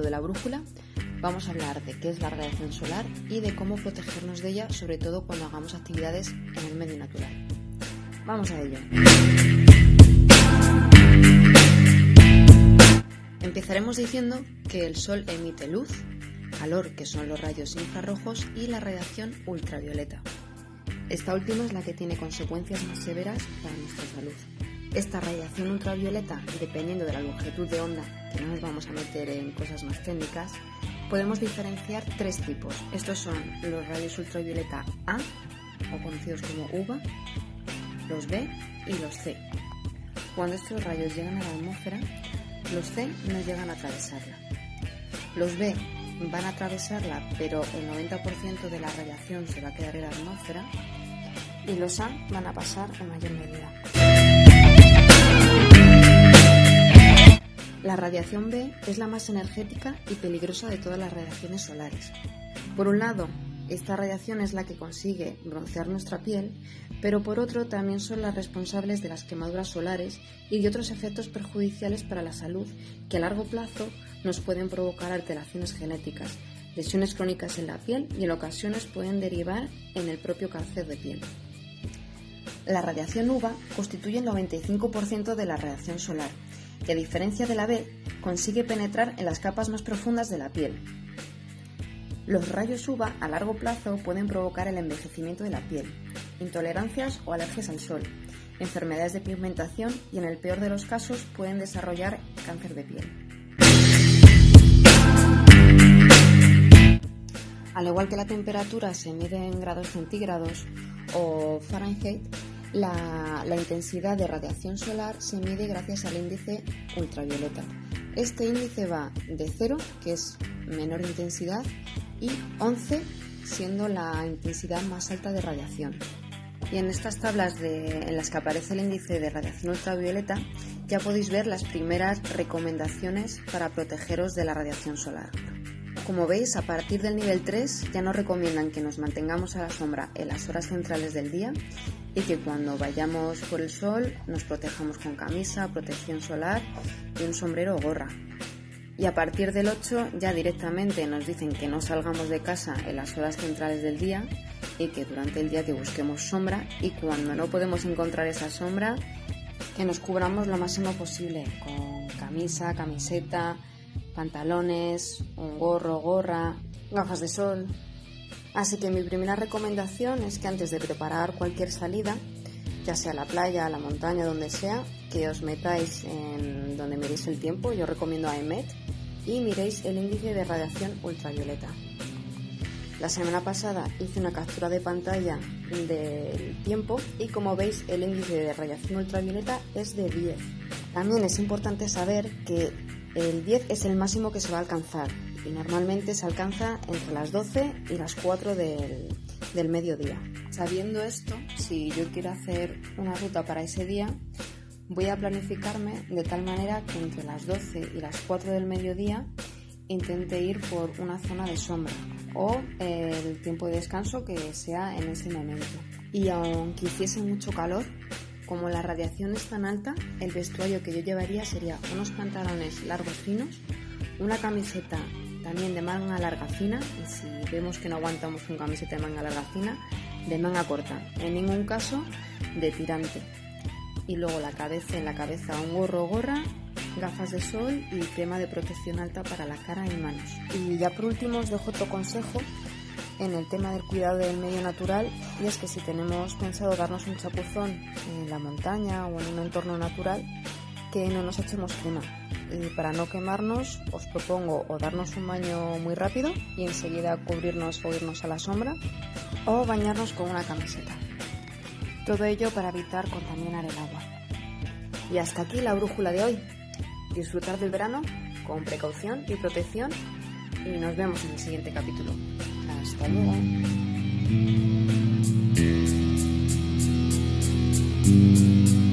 de la brújula vamos a hablar de qué es la radiación solar y de cómo protegernos de ella, sobre todo cuando hagamos actividades en el medio natural. Vamos a ello. Empezaremos diciendo que el Sol emite luz, calor, que son los rayos infrarrojos, y la radiación ultravioleta. Esta última es la que tiene consecuencias más severas para nuestra salud. Esta radiación ultravioleta, dependiendo de la longitud de onda, que no nos vamos a meter en cosas más técnicas, podemos diferenciar tres tipos. Estos son los rayos ultravioleta A, o conocidos como UVA, los B y los C. Cuando estos rayos llegan a la atmósfera, los C no llegan a atravesarla. Los B van a atravesarla, pero el 90% de la radiación se va a quedar en la atmósfera y los A van a pasar en mayor medida. La radiación B es la más energética y peligrosa de todas las radiaciones solares. Por un lado, esta radiación es la que consigue broncear nuestra piel, pero por otro también son las responsables de las quemaduras solares y de otros efectos perjudiciales para la salud que a largo plazo nos pueden provocar alteraciones genéticas, lesiones crónicas en la piel y en ocasiones pueden derivar en el propio cáncer de piel. La radiación UVA constituye el 95% de la radiación solar que a diferencia de la B, consigue penetrar en las capas más profundas de la piel. Los rayos UVA a largo plazo pueden provocar el envejecimiento de la piel, intolerancias o alergias al sol, enfermedades de pigmentación y en el peor de los casos pueden desarrollar cáncer de piel. Al igual que la temperatura se mide en grados centígrados o Fahrenheit, la, intensidad de radiación solar se mide gracias al índice ultravioleta. Este índice va de 0, que es menor intensidad, y 11, siendo la intensidad más alta de radiación. Y en estas tablas en las que aparece el índice de radiación ultravioleta, ya podéis ver las primeras recomendaciones para protegeros de la radiación solar. Como veis, a partir del nivel 3 ya nos recomiendan que nos mantengamos a la sombra en las horas centrales del día y que cuando vayamos por el sol nos protejamos con camisa, protección solar y un sombrero o gorra. Y a partir del 8 ya directamente nos dicen que no salgamos de casa en las horas centrales del día y que durante el día que busquemos sombra y cuando no podemos encontrar esa sombra que nos cubramos lo máximo posible con camisa, camiseta, pantalones, un gorro, gorra, gafas de sol. Así que mi primera recomendación es que antes de preparar cualquier salida, ya sea a la playa, a la montaña, donde sea, que os metáis en donde miréis el tiempo, yo recomiendo AEMET, y miréis el índice de radiación ultravioleta. La semana pasada hice una captura de pantalla del tiempo y como veis el índice de radiación ultravioleta es de 10. También es importante saber que el 10 es el máximo que se va a alcanzar y normalmente se alcanza entre las 12 y las 4 del, mediodía. Sabiendo esto, si yo quiero hacer una ruta para ese día, voy a planificarme de tal manera que entre las 12 y las 4 del mediodía intente ir por una zona de sombra o el tiempo de descanso que sea en ese momento. Y aunque hiciese mucho calor, como la radiación es tan alta, el vestuario que yo llevaría sería unos pantalones largos finos, una camiseta también de manga larga fina, y si vemos que no aguantamos con camiseta de manga larga fina, de manga corta, en ningún caso de tirante. Y luego la cabeza, en la cabeza un gorro gorra, gafas de sol y crema de protección alta para la cara y manos. Y ya por último os dejo otro consejo en el tema del cuidado del medio natural y es que si tenemos pensado darnos un chapuzón en la montaña o en un entorno natural, que no nos echemos crema. Y para no quemarnos, os propongo o darnos un baño muy rápido y enseguida cubrirnos o irnos a la sombra, o bañarnos con una camiseta. Todo ello para evitar contaminar el agua. Y hasta aquí la brújula de hoy. Disfrutar del verano con precaución y protección y nos vemos en el siguiente capítulo. Hasta luego. Thank you.